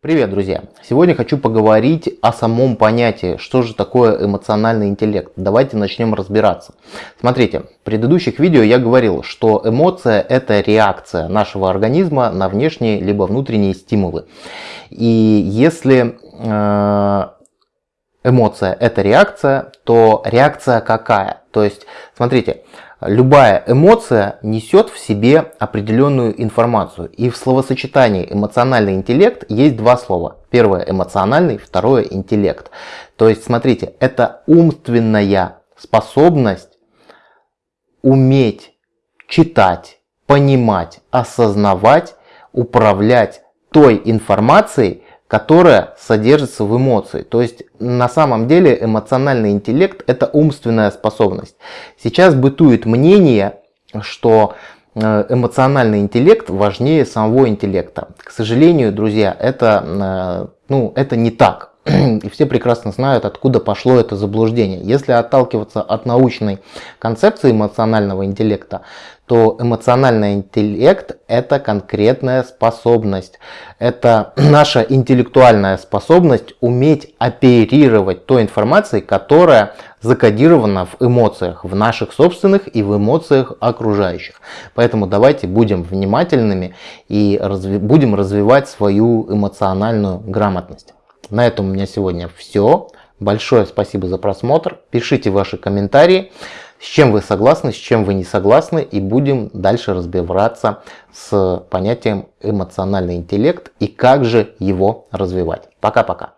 Привет, друзья! Сегодня хочу поговорить о самом понятии, что же такое эмоциональный интеллект. Давайте начнем разбираться. Смотрите, в предыдущих видео я говорил, что эмоция это реакция нашего организма на внешние либо внутренние стимулы. И если э, эмоция это реакция, то реакция какая? То есть, смотрите, Любая эмоция несет в себе определенную информацию. И в словосочетании эмоциональный интеллект есть два слова. Первое эмоциональный, второе интеллект. То есть, смотрите, это умственная способность уметь читать, понимать, осознавать, управлять той информацией, которая содержится в эмоции. То есть на самом деле эмоциональный интеллект это умственная способность. Сейчас бытует мнение, что э, эмоциональный интеллект важнее самого интеллекта. К сожалению, друзья, это, э, ну, это не так. И все прекрасно знают, откуда пошло это заблуждение. Если отталкиваться от научной концепции эмоционального интеллекта, то эмоциональный интеллект это конкретная способность. Это наша интеллектуальная способность уметь оперировать той информацией, которая закодирована в эмоциях, в наших собственных и в эмоциях окружающих. Поэтому давайте будем внимательными и разви будем развивать свою эмоциональную грамотность. На этом у меня сегодня все. Большое спасибо за просмотр. Пишите ваши комментарии, с чем вы согласны, с чем вы не согласны. И будем дальше разбираться с понятием эмоциональный интеллект и как же его развивать. Пока-пока.